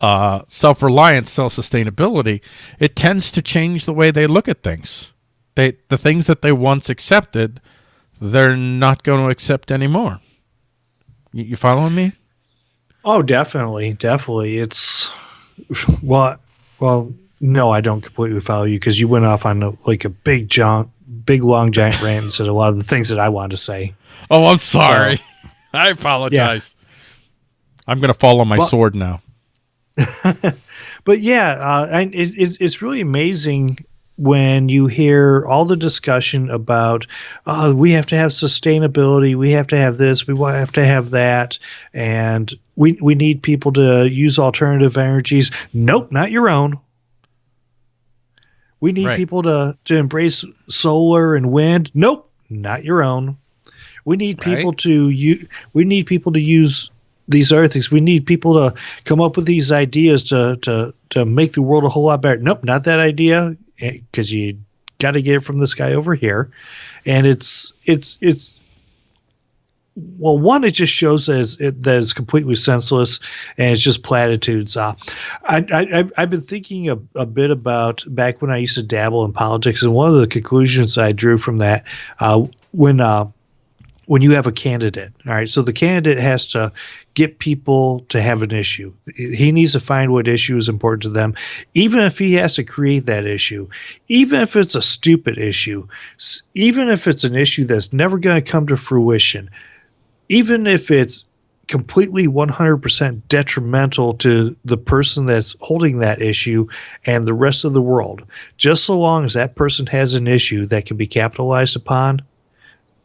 uh, self-reliance, self-sustainability, it tends to change the way they look at things. They the things that they once accepted, they're not going to accept anymore. You, you following me? Oh, definitely, definitely. It's well, well, no, I don't completely follow you because you went off on a, like a big giant, big long giant rant and said a lot of the things that I wanted to say. Oh, I'm sorry. So, I apologize. Yeah. I'm going to fall on my well, sword now. but yeah, uh, and it, it, it's really amazing when you hear all the discussion about oh, we have to have sustainability, we have to have this, we have to have that, and we we need people to use alternative energies. Nope, not your own. We need right. people to to embrace solar and wind. Nope, not your own. We need right. people to you. We need people to use these other things. We need people to come up with these ideas to to to make the world a whole lot better. Nope, not that idea because you got to get it from this guy over here, and it's it's it's well, one, it just shows that it's, it, that it's completely senseless and it's just platitudes. Uh, I, I, I've been thinking a, a, bit about back when I used to dabble in politics, and one of the conclusions I drew from that uh, when uh, when you have a candidate. All right, so the candidate has to get people to have an issue. He needs to find what issue is important to them, even if he has to create that issue, even if it's a stupid issue, even if it's an issue that's never going to come to fruition, even if it's completely 100% detrimental to the person that's holding that issue and the rest of the world. Just so long as that person has an issue that can be capitalized upon,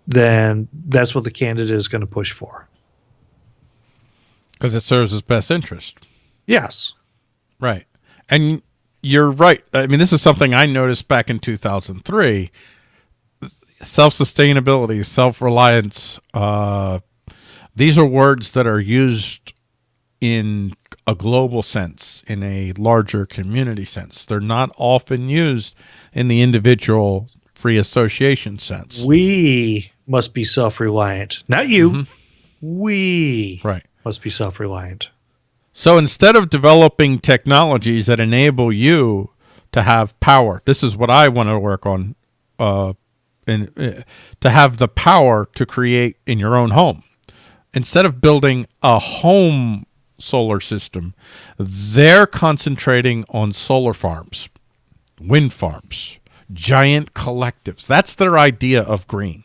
then that's what the candidate is going to push for. Because it serves his best interest. Yes. Right. And you're right. I mean, this is something I noticed back in 2003. Self-sustainability, self-reliance, uh, these are words that are used in a global sense, in a larger community sense. They're not often used in the individual free association sense. We must be self reliant. Not you. Mm-hmm. We right. must be self reliant. So instead of developing technologies that enable you to have power, this is what I want to work on, uh, in, uh, to have the power to create in your own home. Instead of building a home solar system, they're concentrating on solar farms, wind farms, giant collectives. That's their idea of green.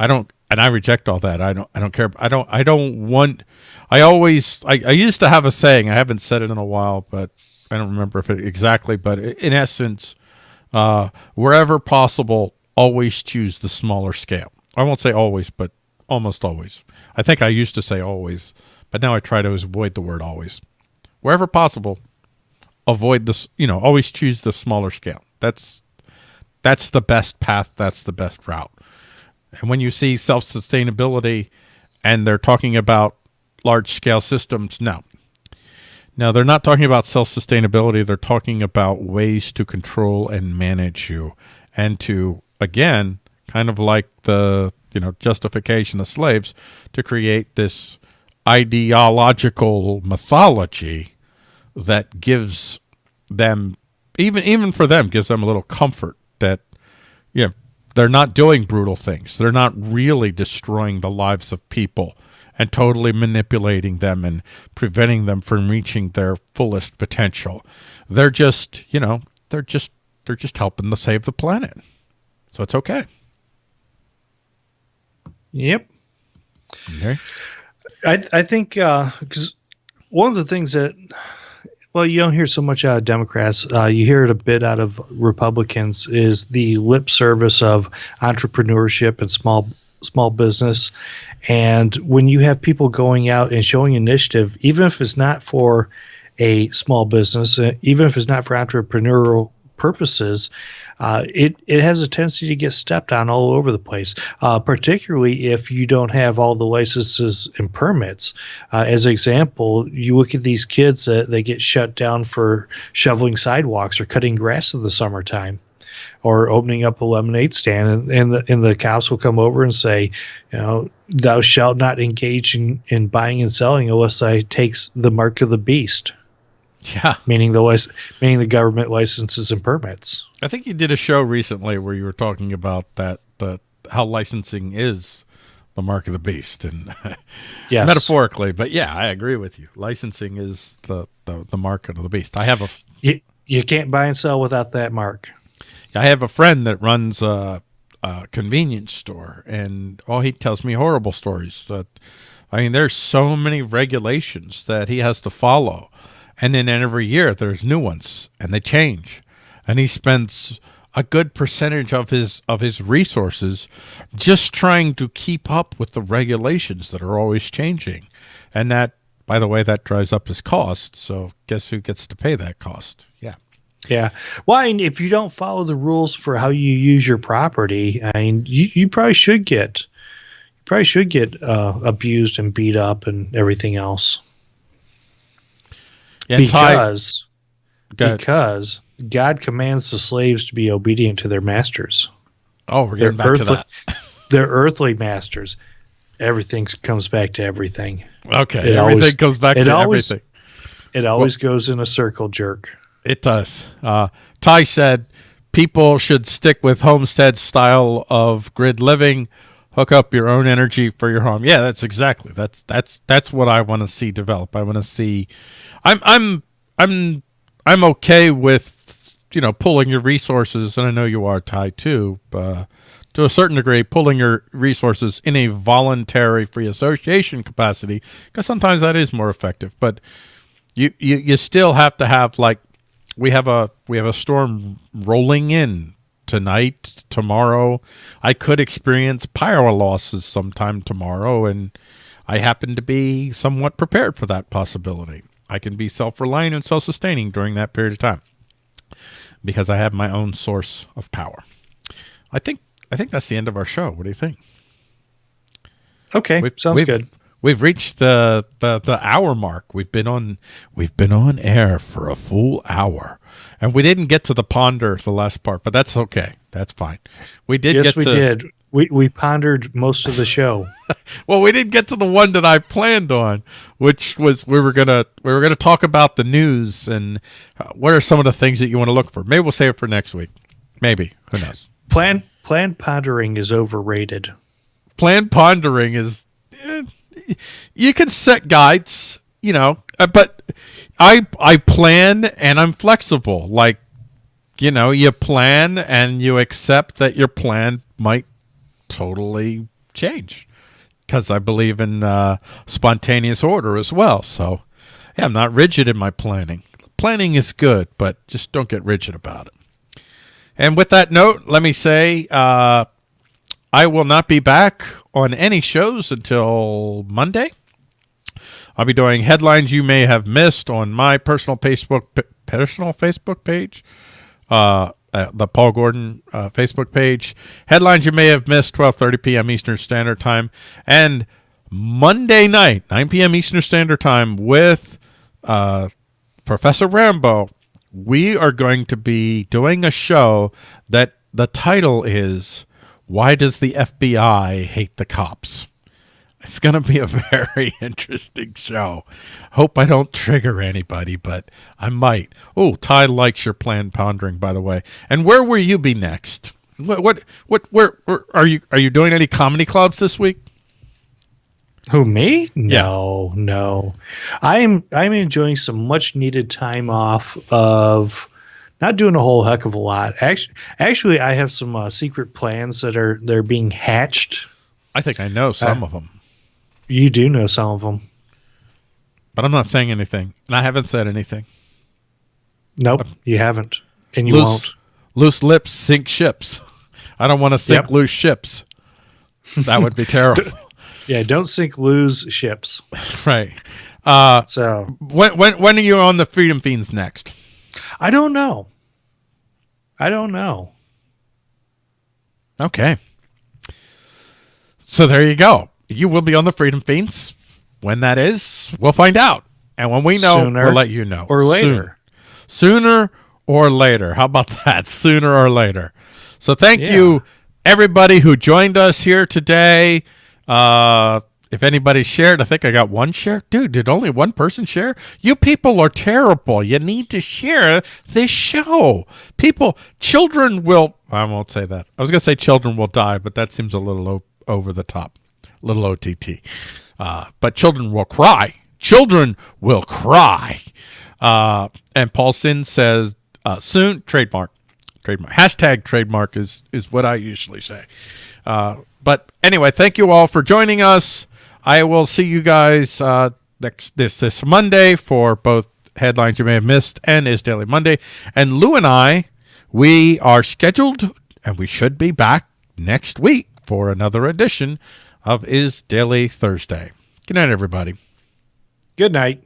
I don't, and I reject all that. I don't, I don't care. I don't, I don't want, I always, I, I used to have a saying, I haven't said it in a while, but I don't remember if it exactly, but in essence, uh, wherever possible, always choose the smaller scale. I won't say always, but almost always. I think I used to say always, but now I try to avoid the word always. Wherever possible, avoid this, you know, always choose the smaller scale. That's that's the best path, that's the best route. And when you see self-sustainability and they're talking about large-scale systems, no. Now, they're not talking about self-sustainability. They're talking about ways to control and manage you and to, again, kind of like the, you know, justification of slaves, to create this ideological mythology that gives them, even even for them, gives them a little comfort that, you know, they're not doing brutal things. They're not really destroying the lives of people and totally manipulating them and preventing them from reaching their fullest potential. They're just, you know, they're just they're just helping to save the planet. So it's okay. Yep. Okay. I I think because uh, one of the things that well, you don't hear so much out of Democrats. Uh, you hear it a bit out of Republicans. Is the lip service of entrepreneurship and small small business, and when you have people going out and showing initiative, even if it's not for a small business, uh, even if it's not for entrepreneurial purposes, uh, it it has a tendency to get stepped on all over the place. Uh, particularly if you don't have all the licenses and permits. Uh, as an example, you look at these kids that they get shut down for shoveling sidewalks or cutting grass in the summertime or opening up a lemonade stand and, and the and the cops will come over and say, you know, thou shalt not engage in, in buying and selling unless I takes the mark of the beast. Yeah. meaning the lic- meaning the government licenses and permits. I think you did a show recently where you were talking about that the how licensing is the mark of the beast and Yes, metaphorically, but yeah, I agree with you. Licensing is the, the the market of the beast. I have a You, you can't buy and sell without that mark. I have a friend that runs a, a convenience store, and oh, he tells me horrible stories. That I mean, there's so many regulations that he has to follow, and then every year there's new ones, and they change, and he spends a good percentage of his of his resources just trying to keep up with the regulations that are always changing, and that, by the way, that drives up his cost. So guess who gets to pay that cost? Yeah. Yeah. Well, I mean, if you don't follow the rules for how you use your property, I mean, you, you probably should get you probably should get uh, abused and beat up and everything else Ty- because Go because God commands the slaves to be obedient to their masters. Oh, we're getting back to that. Their earthly masters. Everything comes back to everything. Okay, It everything always- goes back it to always- everything. It always goes in a circle, jerk. It does. Uh, Ty said people should stick with homestead style of grid living. Hook up your own energy for your home. Yeah, that's exactly. That's that's that's what I want to see develop. I want to see. I'm I'm I'm I'm okay with you know pulling your resources, and I know you are tied too. Uh, to a certain degree, pulling your resources in a voluntary free association capacity, because sometimes that is more effective. But you, you you still have to have like we have a we have a storm rolling in tonight tomorrow. I could experience power losses sometime tomorrow and i happen to be somewhat prepared for that possibility. I can be self-reliant and self-sustaining during that period of time because i have my own source of power. I think i think that's the end of our show. What do you think? Okay, We've- sounds we've- good. We've reached the, the the hour mark. We've been on we've been on air for a full hour, and we didn't get to the ponder the last part, but that's okay. That's fine. We did Yes, we to, did. We we pondered most of the show. Well, we didn't get to the one that I planned on, which was we were gonna we were gonna talk about the news and uh, what are some of the things that you want to look for. Maybe we'll save it for next week. Maybe who knows. Plan planned pondering is overrated. plan pondering is eh, you can set guides you know uh, but i i plan and i'm flexible. Like you know you plan and you accept that your plan might totally change because i believe in uh, spontaneous order as well. So yeah i'm not rigid in my planning. Planning is good but just don't get rigid about it. And with that note let me say uh, I will not be back on any shows until Monday. I'll be doing headlines you may have missed on my personal Facebook personal Facebook page, uh, uh, the Paul Gordon uh, Facebook page. Headlines you may have missed, 12:30 p.m. Eastern Standard Time, and Monday night, 9 p.m. Eastern Standard Time, with uh, Professor Rambo. We are going to be doing a show that the title is why does the FBI hate the cops? It's going to be a very interesting show. Hope I don't trigger anybody, but I might. Oh, Ty likes your plan pondering, by the way. And where will you be next? What, what, what, where, where are you? Are you doing any comedy clubs this week? Who me? No, no. I'm I'm enjoying some much needed time off of not doing a whole heck of a lot. Actually, actually, I have some uh, secret plans that are they're being hatched. I think I know some Uh, of them, You do know some of them. but I'm not saying anything, and I haven't said anything. Nope, you haven't, and you loose, won't. loose lips sink ships. I don't want to sink Yep. loose ships. That would be terrible. Yeah, don't sink, loose ships. right. Uh, So when when when are you on the Freedom Feens next? I don't know. I don't know. Okay. So there you go. You will be on the Freedom Feens. When that is, we'll find out. And when we know, Sooner we'll let you know. or later. Soon. Sooner or later. How about that? Sooner or later. So thank Yeah. you, everybody who joined us here today. Uh, if anybody shared, I think I got one share. Dude, did only one person share? You people are terrible. You need to share this show. People, children will, I won't say that. I was going to say children will die, but that seems a little over the top, a little OTT. Uh, but children will cry. Children will cry. Uh, and Paulson says, uh, soon, trademark. Trademark. Hashtag trademark is, is what I usually say. Uh, but anyway, thank you all for joining us. I will see you guys uh, next this this Monday for both headlines you may have missed and is Daily Monday. And Lou and I, we are scheduled and we should be back next week for another edition of Is Daily Thursday. Good night, everybody. Good night.